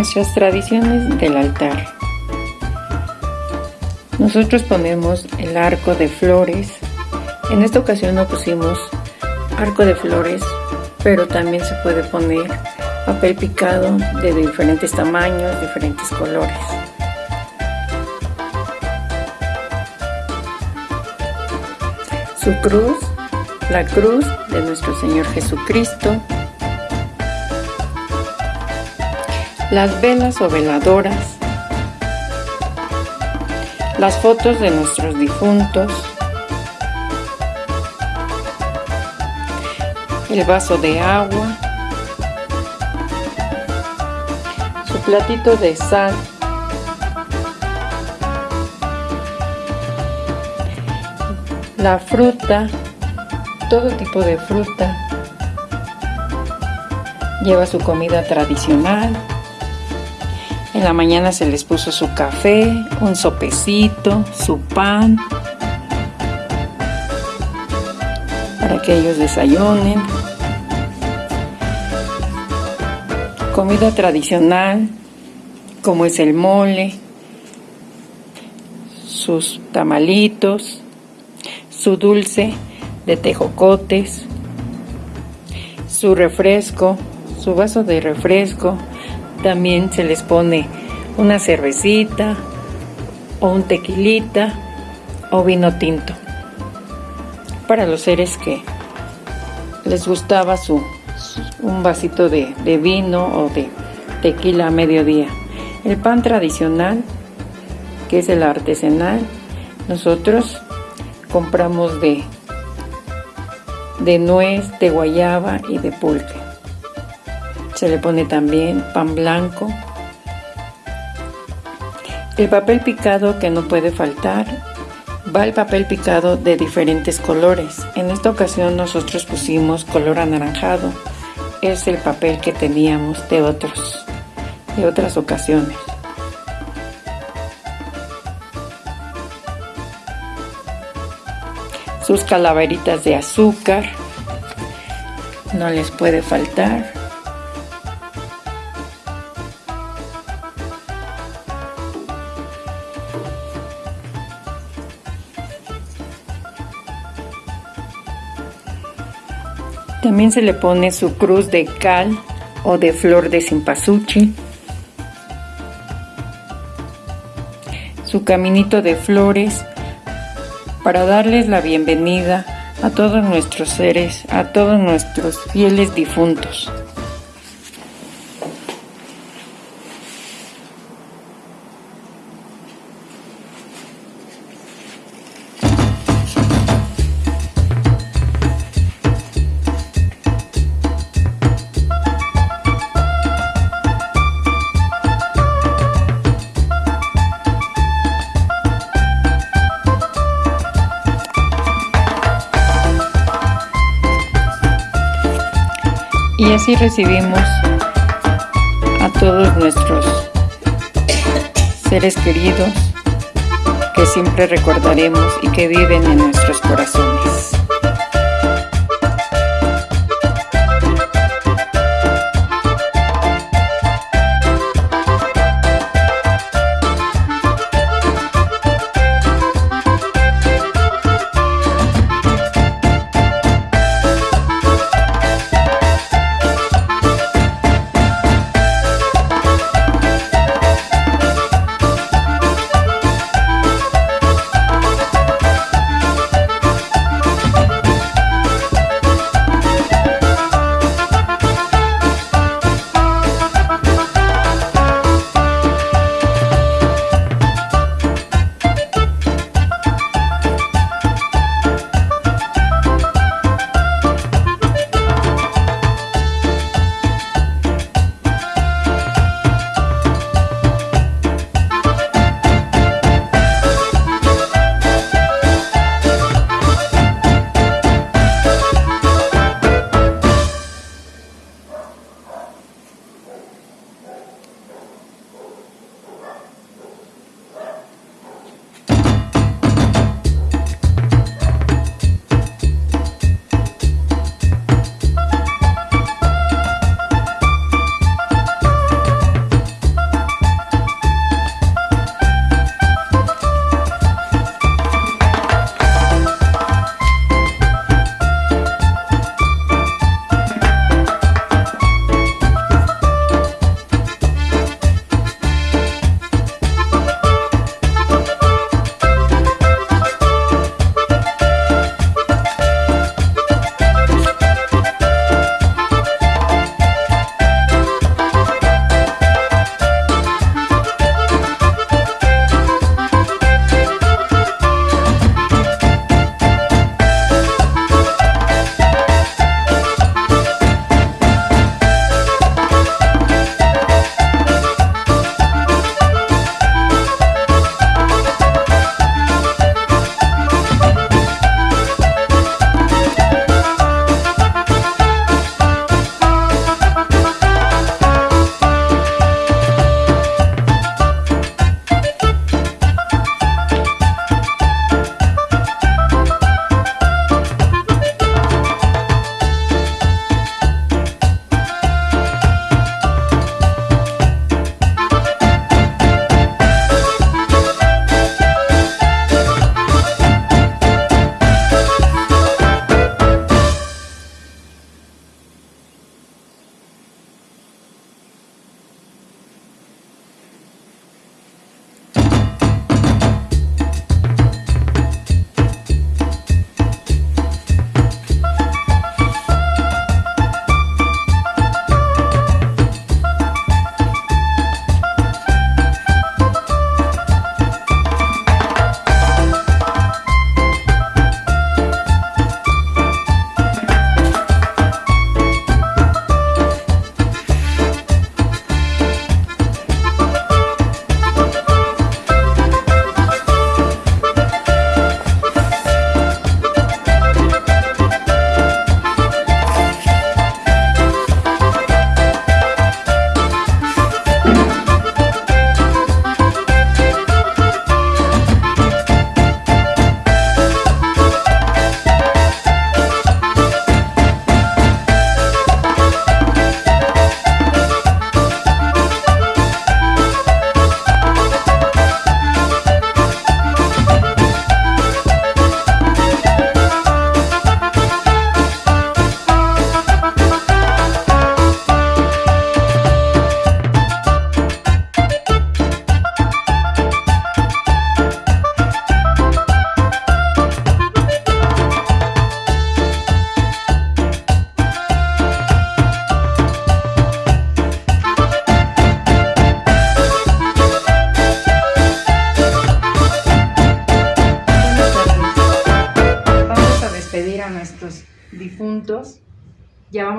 Nuestras tradiciones del altar. Nosotros ponemos el arco de flores. En esta ocasión no pusimos arco de flores, pero también se puede poner papel picado de diferentes tamaños, diferentes colores. Su cruz, la cruz de nuestro Señor Jesucristo, las velas o veladoras, las fotos de nuestros difuntos, el vaso de agua, su platito de sal, la fruta, todo tipo de fruta, lleva su comida tradicional, en la mañana se les puso su café, un sopecito, su pan, para que ellos desayunen. Comida tradicional, como es el mole, sus tamalitos, su dulce de tejocotes, su refresco, su vaso de refresco, también se les pone una cervecita o un tequilita o vino tinto. Para los seres que les gustaba su, un vasito de, de vino o de tequila a mediodía. El pan tradicional, que es el artesanal, nosotros compramos de, de nuez, de guayaba y de pulque. Se le pone también pan blanco. El papel picado que no puede faltar. Va el papel picado de diferentes colores. En esta ocasión nosotros pusimos color anaranjado. Es el papel que teníamos de otros, de otras ocasiones. Sus calaveritas de azúcar. No les puede faltar. También se le pone su cruz de cal o de flor de cempasúchil, su caminito de flores para darles la bienvenida a todos nuestros seres, a todos nuestros fieles difuntos. Y así recibimos a todos nuestros seres queridos que siempre recordaremos y que viven en nuestros corazones.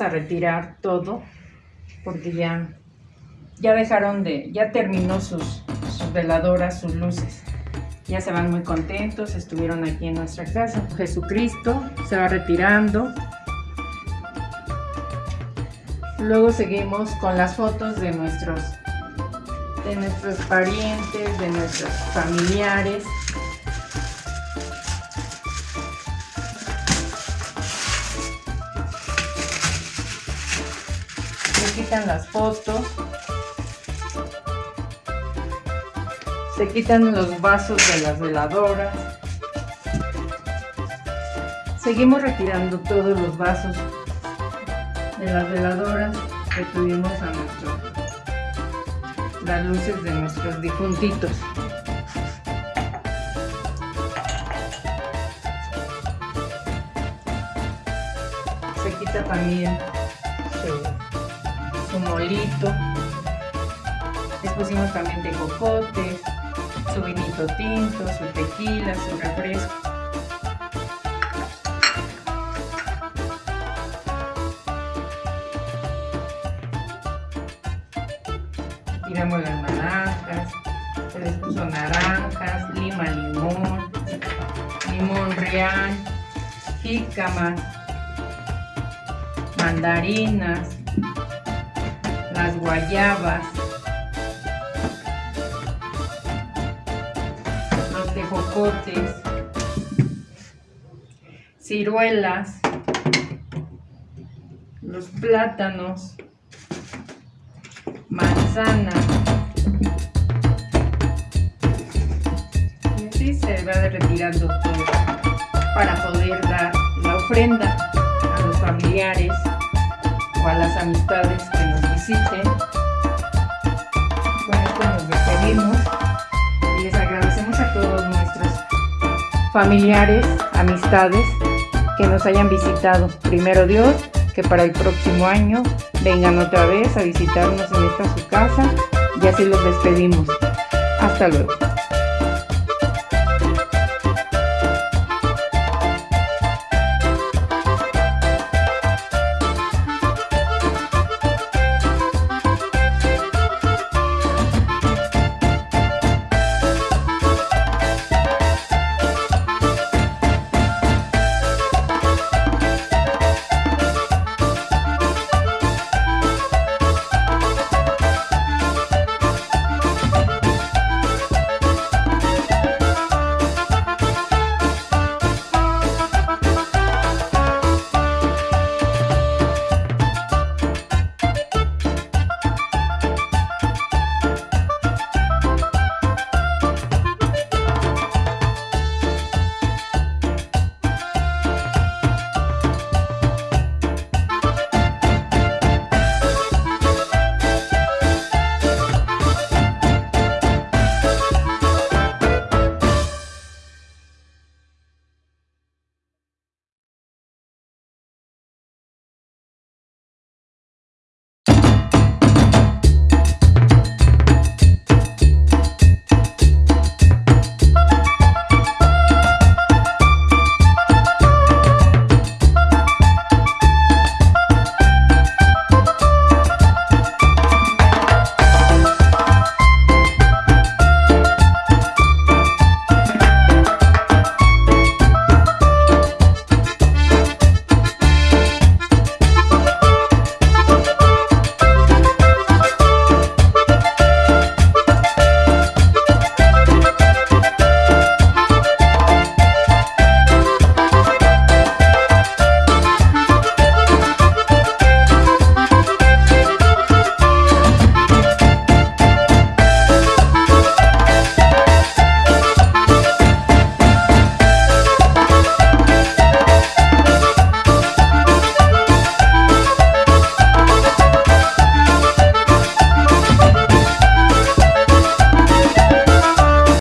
A retirar todo porque ya, ya dejaron de, ya terminó sus, sus veladoras, sus luces. Ya se van muy contentos, estuvieron aquí en nuestra casa. Jesucristo se va retirando. Luego seguimos con las fotos de nuestros, de nuestros parientes, de nuestros familiares. Quitan las fotos. Se quitan los vasos de las veladoras. Seguimos retirando todos los vasos de las veladoras que tuvimos a nuestro, las luces de nuestros difuntitos. Se quita también su, su molito. Les pusimos también de cocotes, su vinito tinto, su tequila, su refresco. tiramos las naranjas, se les puso naranjas, lima, limón, limón real, jícamas, mandarinas, las guayabas, los tejocotes, ciruelas, los plátanos, manzana. Y así se va retirando todo para poder dar la ofrenda a los familiares a las amistades que nos visiten. Con esto nos despedimos y les agradecemos a todos nuestros familiares, amistades que nos hayan visitado. Primero Dios, que para el próximo año vengan otra vez a visitarnos en esta su casa y así los despedimos. Hasta luego.